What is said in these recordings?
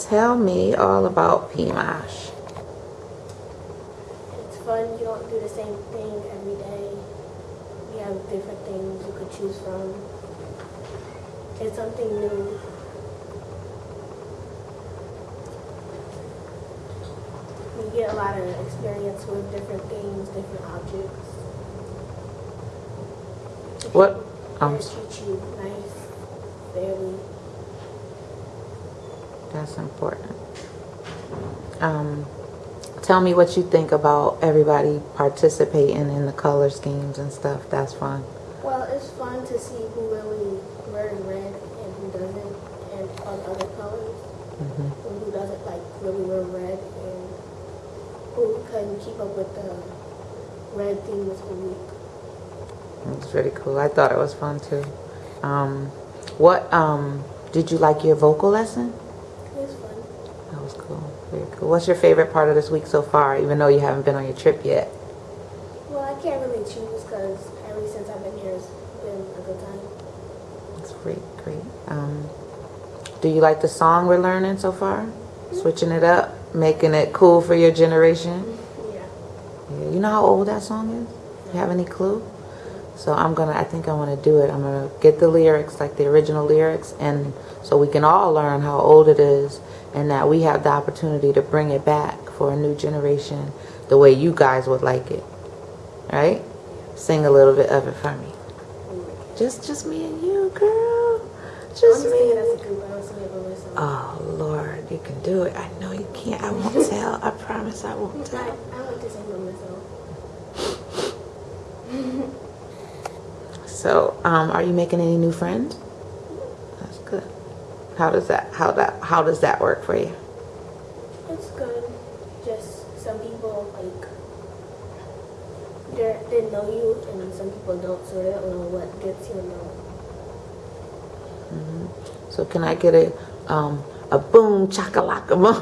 Tell me all about PMASH. It's fun. You don't do the same thing every day. You have different things you could choose from. It's something new. You get a lot of experience with different things, different objects. What- um, treat you nice, fairly. That's important. Um, tell me what you think about everybody participating in the color schemes and stuff. That's fun. Well, it's fun to see who really wears red and who doesn't, and the other colors. hmm and who doesn't like really wear red and who can keep up with the red themes a week. It's pretty cool. I thought it was fun too. Um, what um, did you like your vocal lesson? That was cool. Very cool. What's your favorite part of this week so far, even though you haven't been on your trip yet? Well, I can't really choose because ever since I've been here, it's been a good time. That's great, great. Um, do you like the song we're learning so far? Switching it up, making it cool for your generation? Yeah. Yeah. You know how old that song is? You have any clue? So I'm gonna, I think I wanna do it. I'm gonna get the lyrics, like the original lyrics, and so we can all learn how old it is and that we have the opportunity to bring it back for a new generation the way you guys would like it. Right? Sing a little bit of it for me. Just, just me and you, girl. Just me. as a group. I don't sing it by myself. Oh Lord, you can do it. I know you can't. I won't tell. I promise I won't tell. I like to sing by myself. So, um, are you making any new friends? That's good. How does that how that how does that work for you? It's good. Just some people like they they know you, and some people don't, so they don't know what gets you know. So can I get a um a boom chakalaka boom?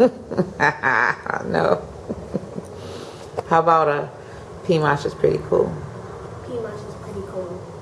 no. How about a P-Mosh is pretty cool. Cristo.